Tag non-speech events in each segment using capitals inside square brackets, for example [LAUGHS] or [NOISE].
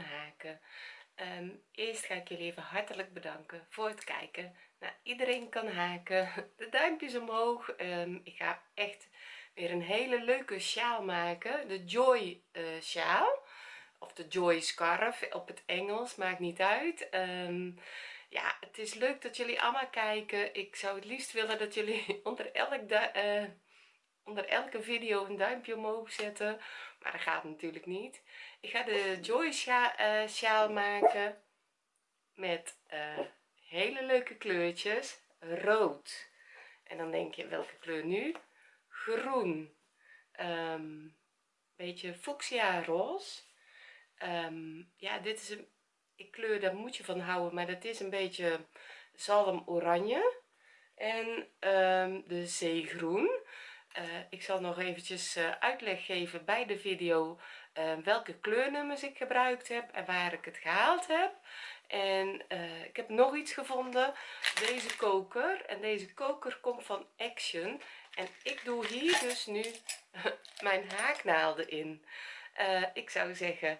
haken Ehm, eerst ga ik jullie even hartelijk bedanken voor het kijken. Nou, iedereen kan haken. [LAUGHS] De duimpjes omhoog. Ehm, ik ga echt weer een hele leuke sjaal maken. De joy uh, sjaal. Of de joy scarf op het engels maakt niet uit. Ehm, ja het is leuk dat jullie allemaal kijken. Ik zou het liefst willen dat jullie [LAUGHS] onder elk uh, onder elke video een duimpje omhoog zetten maar dat gaat natuurlijk niet ik ga de joy uh, sjaal maken met uh, hele leuke kleurtjes. Rood. En dan denk je welke kleur nu? Groen. Um, beetje fuchsia roze. Um, ja dit is een ik kleur daar moet je van houden maar dat is een beetje zalm oranje en um, de zeegroen. Uh, ik zal nog eventjes uitleg geven bij de video welke kleurnummers ik gebruikt heb en waar ik het gehaald heb. En ik heb nog iets gevonden. Deze koker en deze koker komt van action. En ik doe hier dus nu [LAUGHS] mijn haaknaalden in. Ik zou zeggen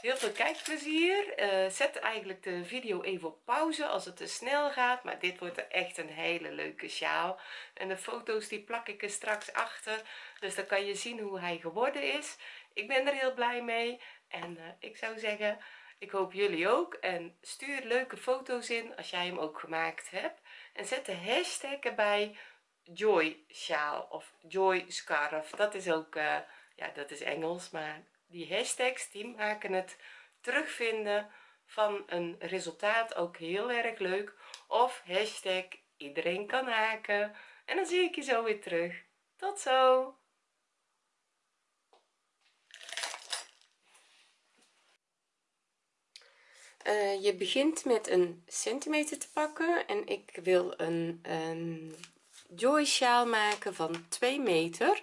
heel veel kijkplezier. Uh, zet eigenlijk de video even op pauze als het te snel gaat maar dit wordt echt een hele leuke sjaal. En de foto's die plak ik er straks achter dus dan kan je zien hoe hij geworden is ik ben er heel blij mee en uh, ik zou zeggen ik hoop jullie ook en stuur leuke foto's in als jij hem ook gemaakt hebt en zet de hashtag erbij joy sjaal of joy scarf. Dat is ook uh, ja dat is Engels maar die hashtags die maken het terugvinden van een resultaat ook heel erg leuk of hashtag iedereen kan haken en dan zie ik je zo weer terug. Tot zo uh, je begint met een centimeter te pakken en ik wil een, een joy sjaal maken van 2 meter.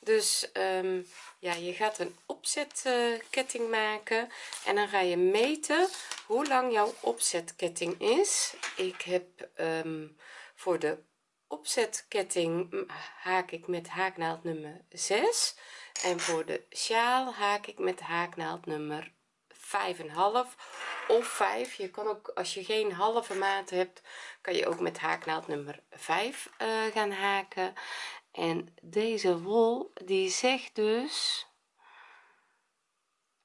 Dus um, ja je gaat een opzetketting maken en dan ga je meten hoe lang jouw opzetketting is. Ik heb um, voor de opzetketting haak ik met haaknaald nummer 6 en voor de sjaal haak ik met haaknaald nummer 5,5 of 5 je kan ook als je geen halve maat hebt kan je ook met haaknaald nummer 5 uh, eh, gaan haken. En deze wol die zegt dus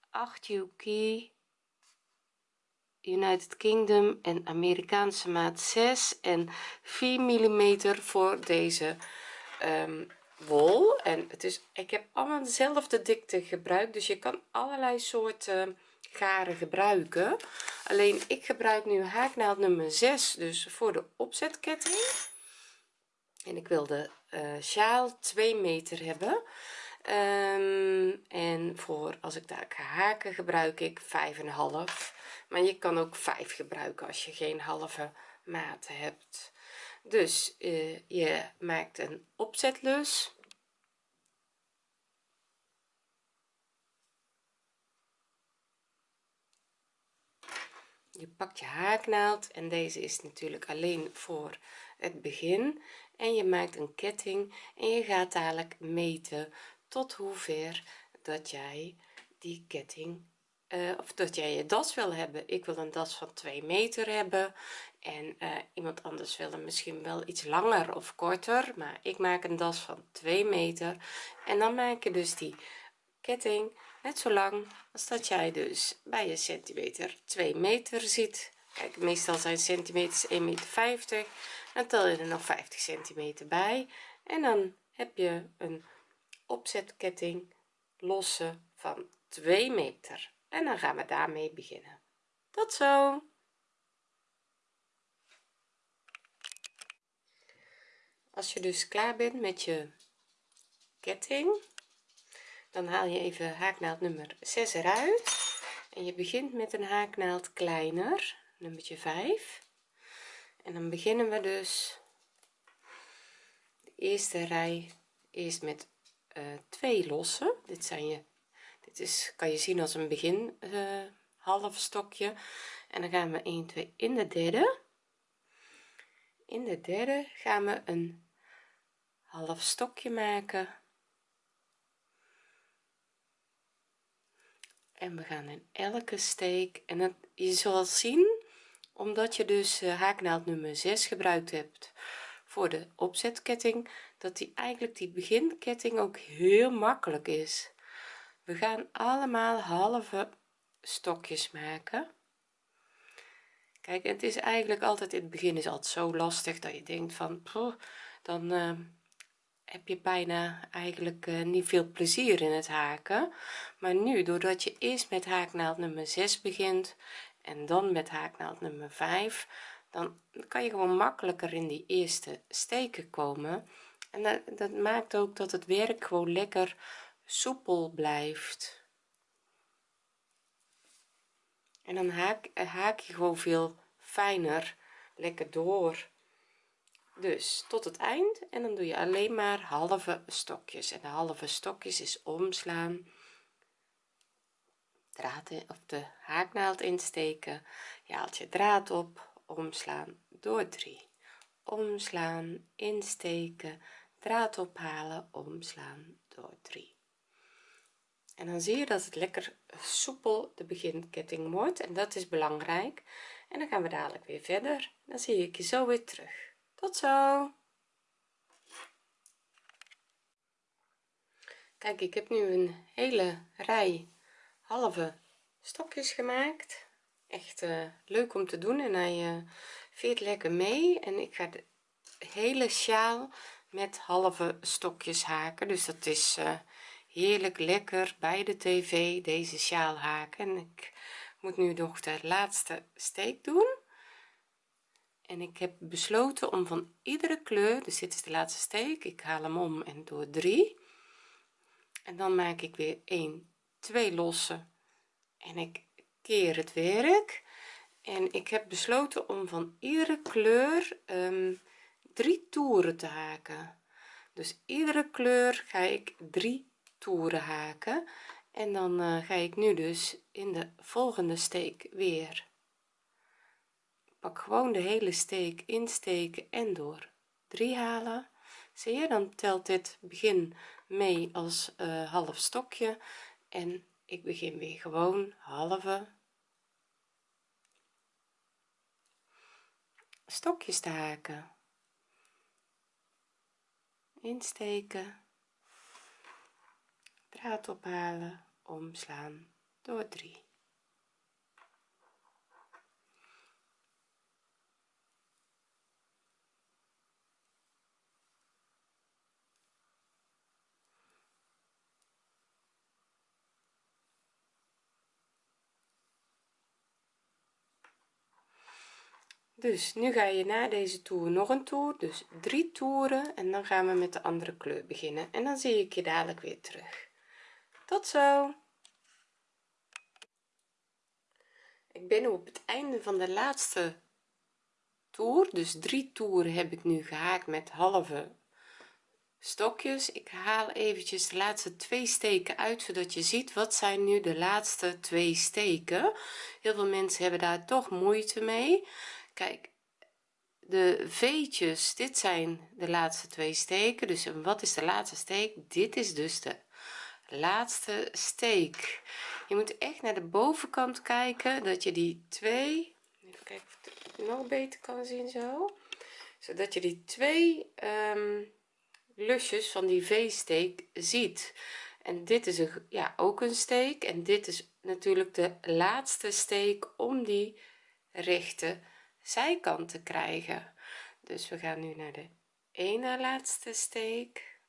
8 UK United Kingdom en Amerikaanse maat 6 en 4 mm voor deze um, wol. En het is ik heb allemaal dezelfde dikte gebruikt dus je kan allerlei soorten garen gebruiken. Alleen ik gebruik nu haaknaald nummer 6 dus voor de opzetketting. En ik wilde uh, sjaal 2 meter hebben. Um, en voor als ik daar ga haken gebruik ik 5,5 maar je kan ook 5 gebruiken als je geen halve maten hebt. Dus uh, je maakt een opzetlus je pakt je haaknaald en deze is natuurlijk alleen voor het begin. En je maakt een ketting en je gaat dadelijk meten tot hoever dat jij die ketting uh, of dat jij je das wil hebben. Ik wil een das van 2 meter hebben en uh, iemand anders wil hem misschien wel iets langer of korter maar ik maak een das van 2 meter. En dan maak je dus die ketting net zo lang als dat jij dus bij je centimeter 2 meter ziet. Kijk meestal zijn centimeters 1,50 meter dan tel je er nog 50 centimeter bij. En dan heb je een opzetketting losse van 2 meter. En dan gaan we daarmee beginnen. Tot zo! Als je dus klaar bent met je ketting dan haal je even haaknaald nummer 6 eruit. En je begint met een haaknaald kleiner nummertje 5 en dan beginnen we dus de eerste rij eerst met uh, twee losse dit zijn je dit is kan je zien als een begin uh, half stokje. En dan gaan we 1 2 in de derde. In de derde gaan we een half stokje maken en we gaan in elke steek. En je zal zien omdat je dus uh, haaknaald nummer 6 gebruikt hebt voor de opzetketting dat die eigenlijk die beginketting ook heel makkelijk is. We gaan allemaal halve stokjes maken. Kijk het is eigenlijk altijd in het begin is altijd zo lastig dat je denkt van dan uh, heb je bijna eigenlijk uh, niet veel plezier in het haken. Maar nu doordat je eerst met haaknaald nummer 6 begint en dan met haaknaald nummer 5 dan kan je gewoon makkelijker in die eerste steken komen. En dat, dat maakt ook dat het werk gewoon lekker soepel blijft. En dan haak, haak je gewoon veel fijner lekker door dus tot het eind. En dan doe je alleen maar halve stokjes. En de halve stokjes is omslaan draad in, of de haaknaald insteken. Je haalt je draad op omslaan door 3 omslaan insteken draad ophalen omslaan door 3 en dan zie je dat het lekker soepel de beginketting wordt. En dat is belangrijk. En dan gaan we dadelijk weer verder. Dan zie ik je zo weer terug tot zo. Kijk ik heb nu een hele rij halve stokjes gemaakt. Echt uh, leuk om te doen en hij uh, veert lekker mee. En ik ga de hele sjaal met halve stokjes haken. Dus dat is uh, heerlijk lekker bij de tv deze sjaal haken. En ik moet nu nog de laatste steek doen en ik heb besloten om van iedere kleur dus dit is de laatste steek ik haal hem om en door 3 en dan maak ik weer 1 2 losse en ik keer het werk. En ik heb besloten om van iedere kleur um, drie toeren te haken. Dus iedere kleur ga ik drie toeren haken. En dan uh, ga ik nu dus in de volgende steek weer gewoon de hele steek insteken en door. 3 halen. Zie je dan telt dit begin mee als uh, half stokje. En ik begin weer gewoon halve stokjes te haken. Insteken. Draad ophalen. Omslaan. Door 3 dus nu ga je na deze toer nog een toer dus drie toeren en dan gaan we met de andere kleur beginnen en dan zie ik je dadelijk weer terug. Tot zo! Ik ben nu op het einde van de laatste toer dus drie toeren heb ik nu gehaakt met halve stokjes. Ik haal eventjes de laatste twee steken uit zodat je ziet wat zijn nu de laatste twee steken. Heel veel mensen hebben daar toch moeite mee kijk de veetjes dit zijn de laatste twee steken. Dus wat is de laatste steek? Dit is dus de laatste steek. Je moet echt naar de bovenkant kijken dat je die twee even kijken of het nog beter kan zien zo zodat je die twee um, lusjes van die v-steek ziet. En dit is een ja ook een steek. En dit is natuurlijk de laatste steek om die rechte zijkant te krijgen. Dus we gaan nu naar de ene laatste steek.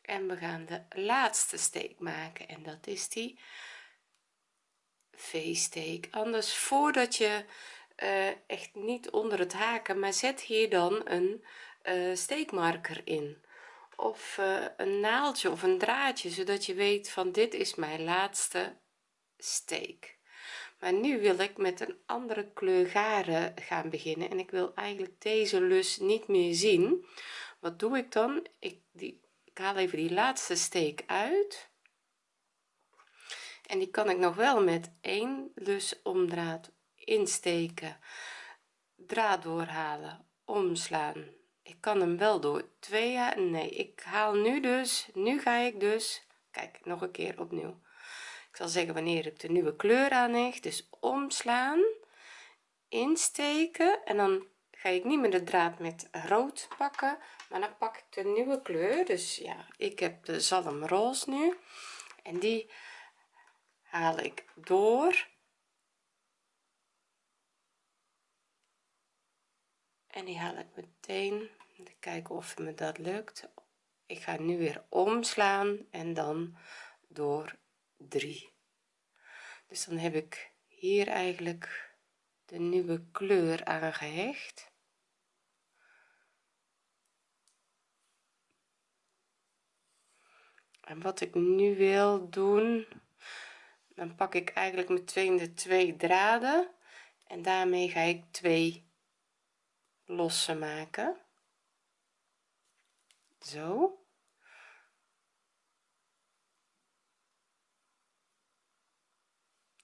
En we gaan de laatste steek maken. En dat is die v-steek. Anders voordat je uh, echt niet onder het haken maar zet hier dan een uh, steekmarker in. Of uh, een naaldje of een draadje zodat je weet van dit is mijn laatste steek maar nu wil ik met een andere kleur garen gaan beginnen. En ik wil eigenlijk deze lus niet meer zien. Wat doe ik dan? Ik die ik haal even die laatste steek uit. En die kan ik nog wel met één lus omdraad insteken. Draad doorhalen omslaan. Ik kan hem wel door twee nee ik haal nu dus nu ga ik dus kijk nog een keer opnieuw ik zal zeggen wanneer ik de nieuwe kleur aan leg dus omslaan insteken en dan ga ik niet meer de draad met rood pakken maar dan pak ik de nieuwe kleur. Dus ja ik heb de zalmroos nu en die haal ik door. En die haal ik meteen. Kijken of me dat lukt. Ik ga nu weer omslaan en dan door 3 dus dan heb ik hier eigenlijk de nieuwe kleur aangehecht. En wat ik nu wil doen dan pak ik eigenlijk meteen de twee draden en daarmee ga ik twee losse maken. Zo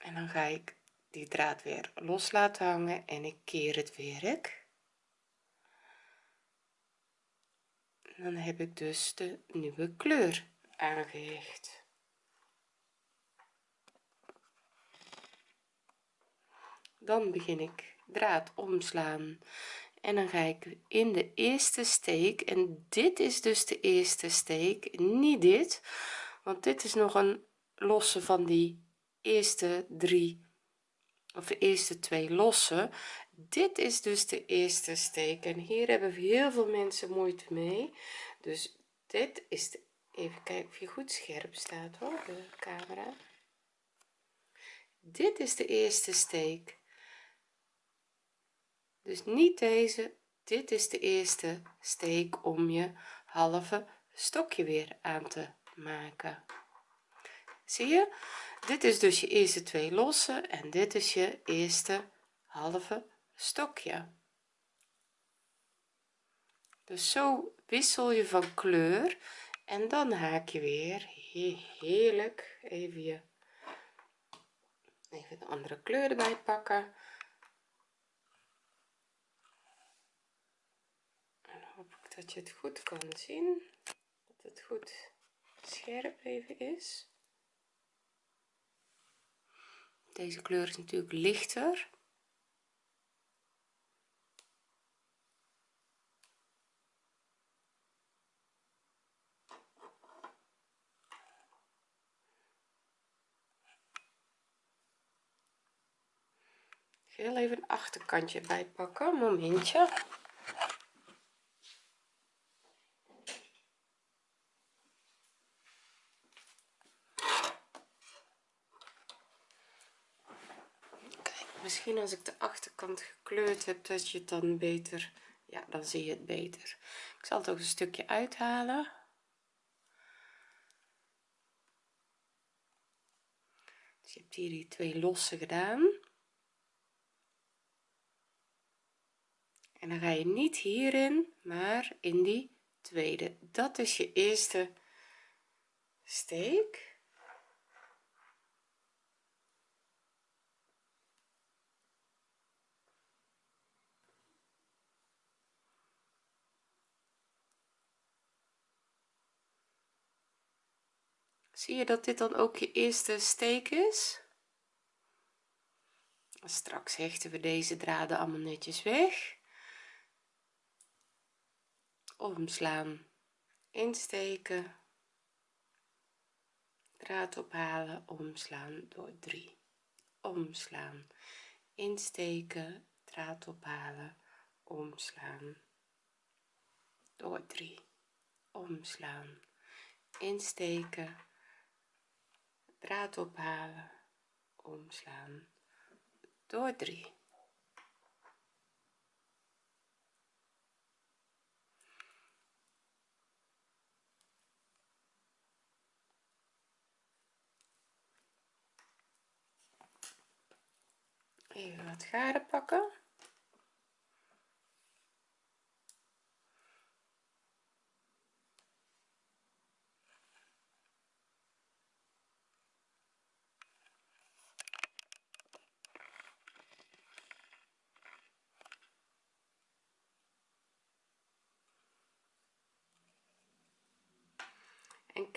en dan ga ik die draad weer los laten hangen en ik keer het werk. Dan heb ik dus de nieuwe kleur aangehecht. Dan begin ik draad omslaan. En dan ga ik in de eerste steek en dit is dus de eerste steek niet dit want dit is nog een losse van die eerste drie of de eerste twee losse dit is dus de eerste steek en hier hebben heel veel mensen moeite mee. Dus dit is de even kijken of je goed scherp staat hoor de camera. Dit is de eerste steek. Dus niet deze dit is de eerste steek om je halve stokje weer aan te maken. Zie je dit is dus je eerste twee losse en dit is je eerste halve stokje. Dus zo wissel je van kleur en dan haak je weer heerlijk even je even de andere kleur erbij pakken. En hoop ik dat je het goed kan zien dat het goed scherp even is deze kleur is natuurlijk lichter. Heel even een achterkantje bij pakken momentje als ik de achterkant gekleurd heb dat je het dan beter ja dan zie je het beter. Ik zal ook een stukje uithalen. Dus je hebt hier die twee losse gedaan. En dan ga je niet hierin maar in die tweede. Dat is je eerste steek zie je dat dit dan ook je eerste steek is? Straks hechten we deze draden allemaal netjes weg. Omslaan insteken. Draad ophalen omslaan door 3 omslaan insteken draad ophalen omslaan door 3 omslaan insteken draad ophalen omslaan door 3 even wat garen pakken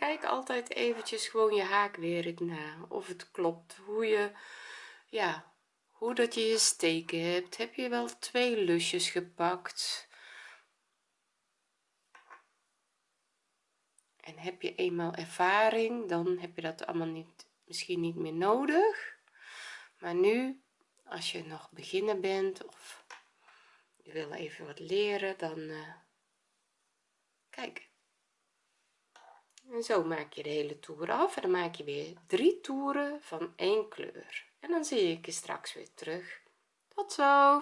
kijk altijd eventjes gewoon je haakwerk na. Of het klopt hoe je ja hoe dat je je steken hebt. Heb je wel twee lusjes gepakt? En heb je eenmaal ervaring dan heb je dat allemaal niet misschien niet meer nodig. Maar nu als je nog beginner bent of je wil even wat leren dan uh, kijk en zo maak je de hele toer af en dan maak je weer drie toeren van één kleur. En dan zie ik je straks weer terug. Tot zo!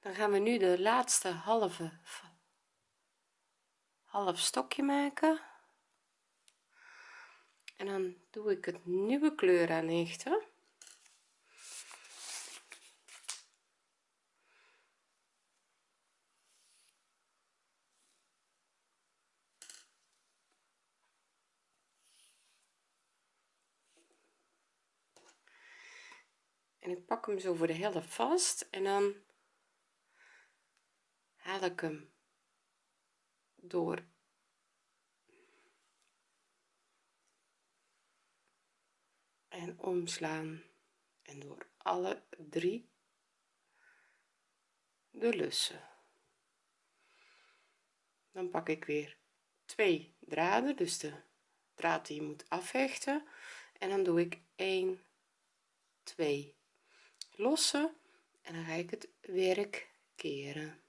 Dan gaan we nu de laatste halve half stokje maken. En dan doe ik het nieuwe kleur aan hechten hem zo voor de helft vast en dan haal ik hem door. En omslaan en door alle drie de lussen. Dan pak ik weer twee draden dus de draad die je moet afhechten. En dan doe ik 1 2 lossen en dan ga ik het werk keren.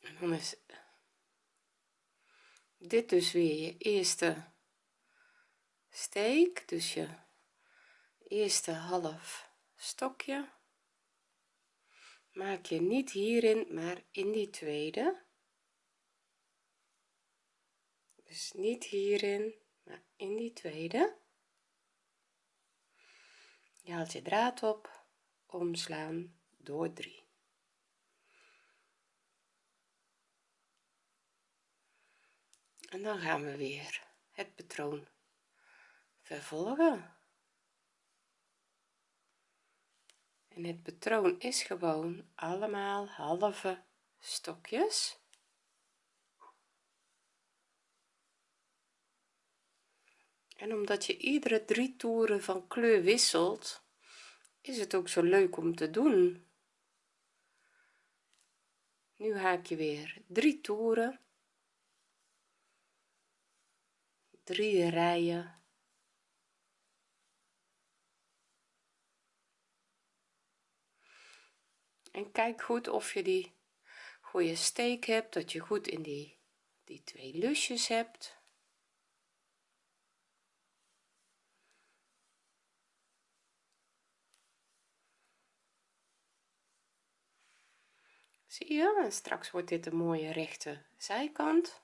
En dan is dit dus weer je eerste steek dus je eerste half stokje. Maak je niet hierin maar in die tweede. Dus niet hierin maar in die tweede. Je haalt je draad op omslaan door 3 en dan gaan we weer het patroon vervolgen. En het patroon is gewoon allemaal halve stokjes. En omdat je iedere drie toeren van kleur wisselt is het ook zo leuk om te doen. Nu haak je weer drie toeren drie rijen en kijk goed of je die goede steek hebt dat je goed in die die twee lusjes hebt. Zie je? En straks wordt dit een mooie rechte zijkant.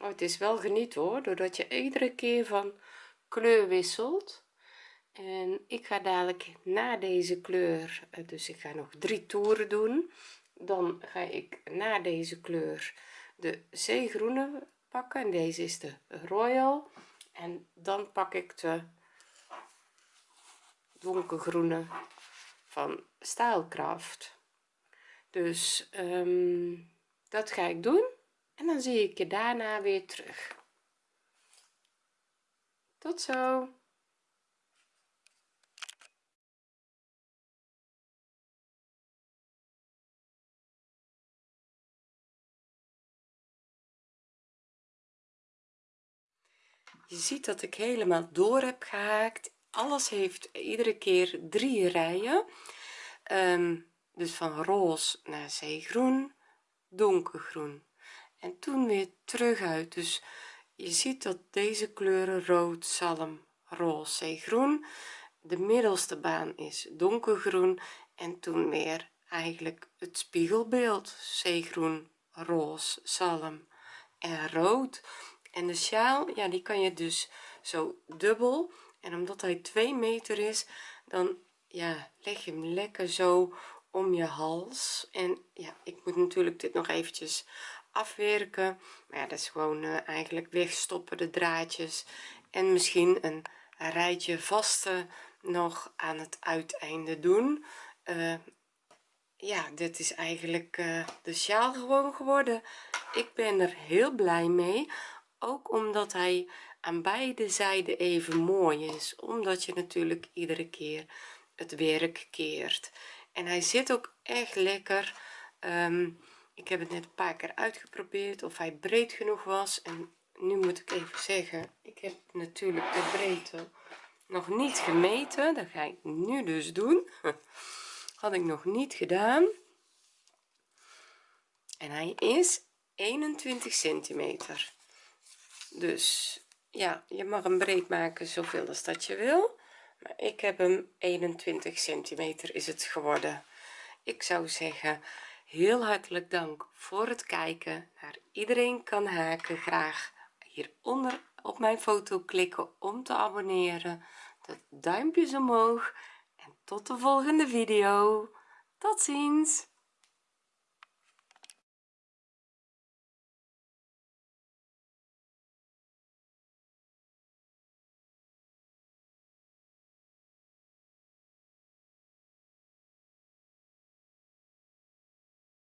Oh, het is wel geniet hoor doordat je iedere keer van kleur wisselt en ik ga dadelijk na deze kleur eh, dus ik ga nog drie toeren doen. Dan ga ik na deze kleur de zeegroene pakken. En deze is de royal. En dan pak ik de donkergroene van staalkracht dus um, dat ga ik doen. En dan zie ik je daarna weer terug. Tot zo je ziet dat ik helemaal door heb gehaakt. Alles heeft iedere keer drie rijen. Um, dus van roze naar zeegroen donkergroen. En toen weer terug uit. Dus je ziet dat deze kleuren rood zalm roze zeegroen. De middelste baan is donkergroen. En toen weer eigenlijk het spiegelbeeld. Zeegroen roze zalm en rood en de sjaal ja die kan je dus zo dubbel. En omdat hij 2 meter is dan ja leg je hem lekker zo om je hals. En ja ik moet natuurlijk dit nog eventjes afwerken. Maar ja dat is gewoon uh, eigenlijk wegstoppen de draadjes. En misschien een rijtje vaste nog aan het uiteinde doen. Uh, ja dit is eigenlijk uh, de sjaal gewoon geworden. Ik ben er heel blij mee ook omdat hij aan beide zijden even mooi is omdat je natuurlijk iedere keer het werk keert. En hij zit ook echt lekker. Um, ik heb het net een paar keer uitgeprobeerd of hij breed genoeg was. En nu moet ik even zeggen ik heb natuurlijk de breedte nog niet gemeten. Dat ga ik nu dus doen. [LAUGHS] Had ik nog niet gedaan. En hij is 21 centimeter dus ja je mag hem breed maken zoveel als dat je wil maar ik heb hem 21 centimeter is het geworden. Ik zou zeggen heel hartelijk dank voor het kijken naar iedereen kan haken. Graag hieronder op mijn foto klikken om te abonneren. De duimpjes omhoog en tot de volgende video. Tot ziens